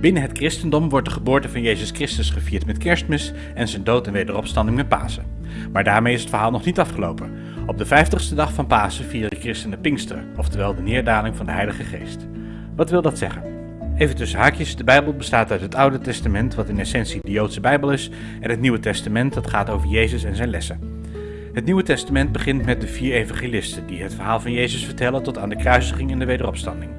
Binnen het christendom wordt de geboorte van Jezus Christus gevierd met kerstmis en zijn dood en wederopstanding met Pasen. Maar daarmee is het verhaal nog niet afgelopen. Op de vijftigste dag van Pasen vieren christenen Pinksteren, oftewel de neerdaling van de Heilige Geest. Wat wil dat zeggen? Even tussen haakjes, de Bijbel bestaat uit het Oude Testament, wat in essentie de Joodse Bijbel is, en het Nieuwe Testament, dat gaat over Jezus en zijn lessen. Het Nieuwe Testament begint met de vier evangelisten, die het verhaal van Jezus vertellen tot aan de kruisiging en de wederopstanding.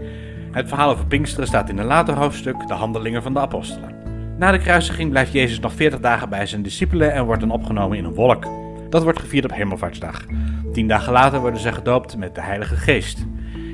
Het verhaal over Pinksteren staat in een later hoofdstuk, de handelingen van de apostelen. Na de kruisiging blijft Jezus nog 40 dagen bij zijn discipelen en wordt dan opgenomen in een wolk. Dat wordt gevierd op Hemelvaartsdag. Tien dagen later worden ze gedoopt met de Heilige Geest.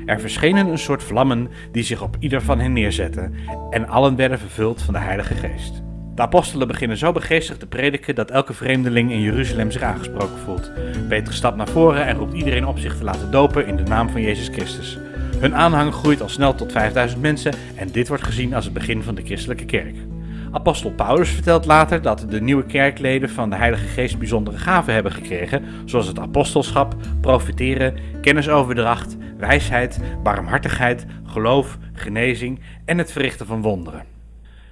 Er verschenen een soort vlammen die zich op ieder van hen neerzetten en allen werden vervuld van de Heilige Geest. De apostelen beginnen zo begeestigd te prediken dat elke vreemdeling in Jeruzalem zich aangesproken voelt. Petrus stapt naar voren en roept iedereen op zich te laten dopen in de naam van Jezus Christus. Hun aanhang groeit al snel tot 5000 mensen en dit wordt gezien als het begin van de christelijke kerk. Apostel Paulus vertelt later dat de nieuwe kerkleden van de Heilige Geest bijzondere gaven hebben gekregen, zoals het apostelschap, profiteren, kennisoverdracht, wijsheid, barmhartigheid, geloof, genezing en het verrichten van wonderen.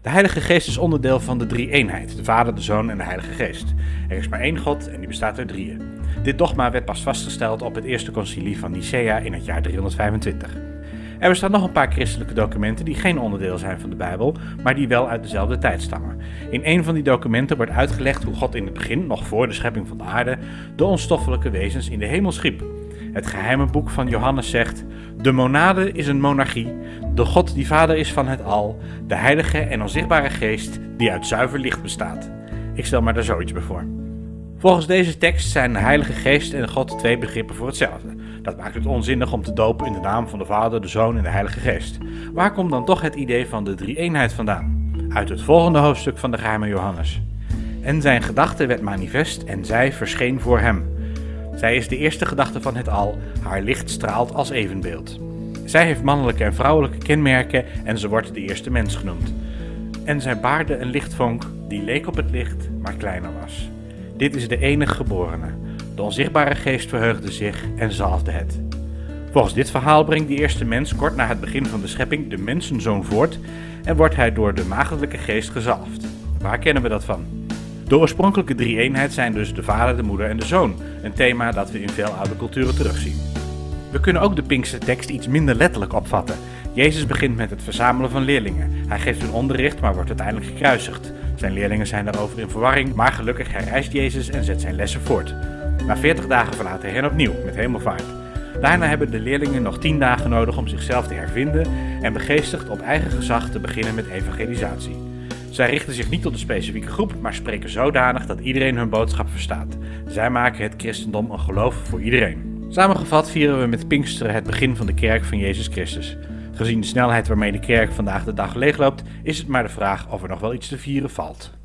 De Heilige Geest is onderdeel van de drie-eenheid, de Vader, de Zoon en de Heilige Geest. Er is maar één God en die bestaat uit drieën. Dit dogma werd pas vastgesteld op het eerste concilie van Nicea in het jaar 325. Er bestaan nog een paar christelijke documenten die geen onderdeel zijn van de Bijbel, maar die wel uit dezelfde tijd stammen. In een van die documenten wordt uitgelegd hoe God in het begin, nog voor de schepping van de aarde, de onstoffelijke wezens in de hemel schiep. Het geheime boek van Johannes zegt: De monade is een monarchie, de God die vader is van het al, de heilige en onzichtbare geest die uit zuiver licht bestaat. Ik stel me daar zoiets bij voor. Volgens deze tekst zijn de Heilige Geest en God twee begrippen voor hetzelfde. Dat maakt het onzinnig om te dopen in de naam van de Vader, de Zoon en de Heilige Geest. Waar komt dan toch het idee van de drie-eenheid vandaan? Uit het volgende hoofdstuk van de geheime Johannes. En zijn gedachte werd manifest en zij verscheen voor hem. Zij is de eerste gedachte van het al, haar licht straalt als evenbeeld. Zij heeft mannelijke en vrouwelijke kenmerken en ze wordt de eerste mens genoemd. En zij baarde een lichtvonk die leek op het licht, maar kleiner was. Dit is de enige geborene. De onzichtbare geest verheugde zich en zalfde het. Volgens dit verhaal brengt de eerste mens kort na het begin van de schepping de mensenzoon voort en wordt hij door de maagdelijke geest gezalfd. Waar kennen we dat van? De oorspronkelijke drie-eenheid zijn dus de vader, de moeder en de zoon, een thema dat we in veel oude culturen terugzien. We kunnen ook de Pinkse tekst iets minder letterlijk opvatten. Jezus begint met het verzamelen van leerlingen. Hij geeft hun onderricht, maar wordt uiteindelijk gekruisigd. Zijn leerlingen zijn daarover in verwarring, maar gelukkig herrijst Jezus en zet zijn lessen voort. Na 40 dagen verlaat hij hen opnieuw met hemelvaart. Daarna hebben de leerlingen nog 10 dagen nodig om zichzelf te hervinden en begeestigd op eigen gezag te beginnen met evangelisatie. Zij richten zich niet tot een specifieke groep, maar spreken zodanig dat iedereen hun boodschap verstaat. Zij maken het christendom een geloof voor iedereen. Samengevat vieren we met Pinksteren het begin van de kerk van Jezus Christus. Gezien de snelheid waarmee de kerk vandaag de dag leegloopt, is het maar de vraag of er nog wel iets te vieren valt.